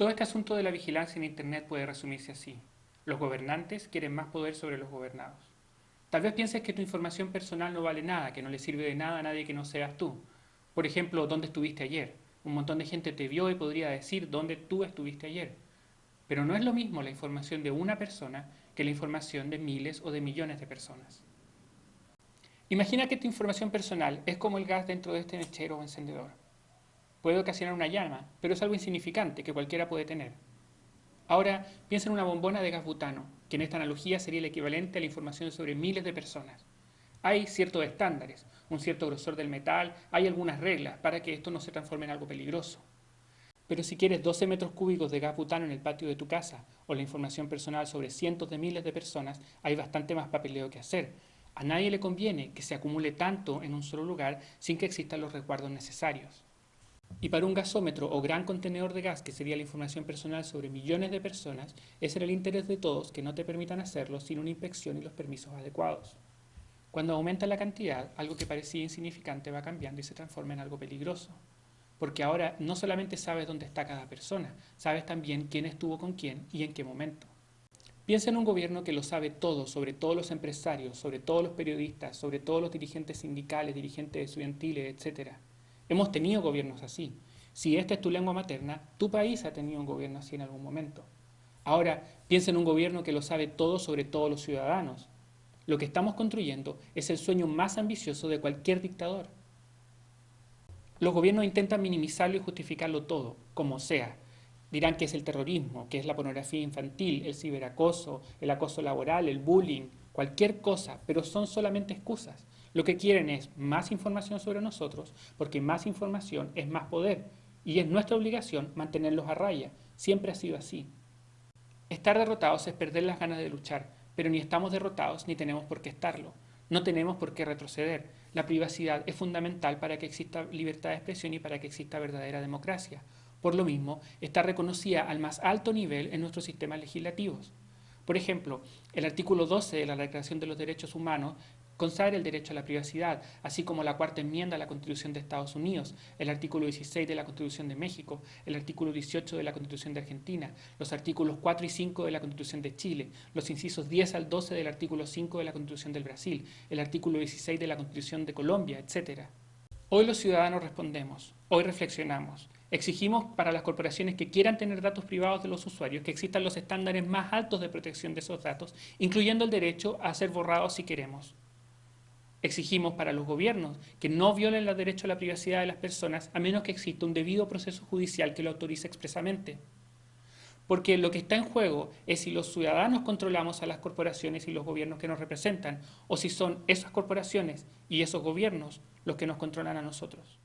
Todo este asunto de la vigilancia en Internet puede resumirse así. Los gobernantes quieren más poder sobre los gobernados. Tal vez pienses que tu información personal no vale nada, que no le sirve de nada a nadie que no seas tú. Por ejemplo, ¿dónde estuviste ayer? Un montón de gente te vio y podría decir dónde tú estuviste ayer. Pero no es lo mismo la información de una persona que la información de miles o de millones de personas. Imagina que tu información personal es como el gas dentro de este mechero o encendedor. Puede ocasionar una llama, pero es algo insignificante que cualquiera puede tener. Ahora, piensa en una bombona de gas butano, que en esta analogía sería el equivalente a la información sobre miles de personas. Hay ciertos estándares, un cierto grosor del metal, hay algunas reglas para que esto no se transforme en algo peligroso. Pero si quieres 12 metros cúbicos de gas butano en el patio de tu casa o la información personal sobre cientos de miles de personas, hay bastante más papeleo que hacer. A nadie le conviene que se acumule tanto en un solo lugar sin que existan los resguardos necesarios. Y para un gasómetro o gran contenedor de gas, que sería la información personal sobre millones de personas, es en el interés de todos que no te permitan hacerlo sin una inspección y los permisos adecuados. Cuando aumenta la cantidad, algo que parecía insignificante va cambiando y se transforma en algo peligroso. Porque ahora no solamente sabes dónde está cada persona, sabes también quién estuvo con quién y en qué momento. Piensa en un gobierno que lo sabe todo sobre todos los empresarios, sobre todos los periodistas, sobre todos los dirigentes sindicales, dirigentes estudiantiles, etc. Hemos tenido gobiernos así. Si esta es tu lengua materna, tu país ha tenido un gobierno así en algún momento. Ahora, piensa en un gobierno que lo sabe todo sobre todos los ciudadanos. Lo que estamos construyendo es el sueño más ambicioso de cualquier dictador. Los gobiernos intentan minimizarlo y justificarlo todo, como sea. Dirán que es el terrorismo, que es la pornografía infantil, el ciberacoso, el acoso laboral, el bullying, cualquier cosa, pero son solamente excusas. Lo que quieren es más información sobre nosotros, porque más información es más poder, y es nuestra obligación mantenerlos a raya. Siempre ha sido así. Estar derrotados es perder las ganas de luchar, pero ni estamos derrotados ni tenemos por qué estarlo. No tenemos por qué retroceder. La privacidad es fundamental para que exista libertad de expresión y para que exista verdadera democracia. Por lo mismo, está reconocida al más alto nivel en nuestros sistemas legislativos. Por ejemplo, el artículo 12 de la Declaración de los Derechos Humanos consagra el derecho a la privacidad, así como la cuarta enmienda a la Constitución de Estados Unidos, el artículo 16 de la Constitución de México, el artículo 18 de la Constitución de Argentina, los artículos 4 y 5 de la Constitución de Chile, los incisos 10 al 12 del artículo 5 de la Constitución del Brasil, el artículo 16 de la Constitución de Colombia, etc. Hoy los ciudadanos respondemos, hoy reflexionamos, Exigimos para las corporaciones que quieran tener datos privados de los usuarios que existan los estándares más altos de protección de esos datos, incluyendo el derecho a ser borrados si queremos. Exigimos para los gobiernos que no violen los derechos a la privacidad de las personas a menos que exista un debido proceso judicial que lo autorice expresamente. Porque lo que está en juego es si los ciudadanos controlamos a las corporaciones y los gobiernos que nos representan, o si son esas corporaciones y esos gobiernos los que nos controlan a nosotros.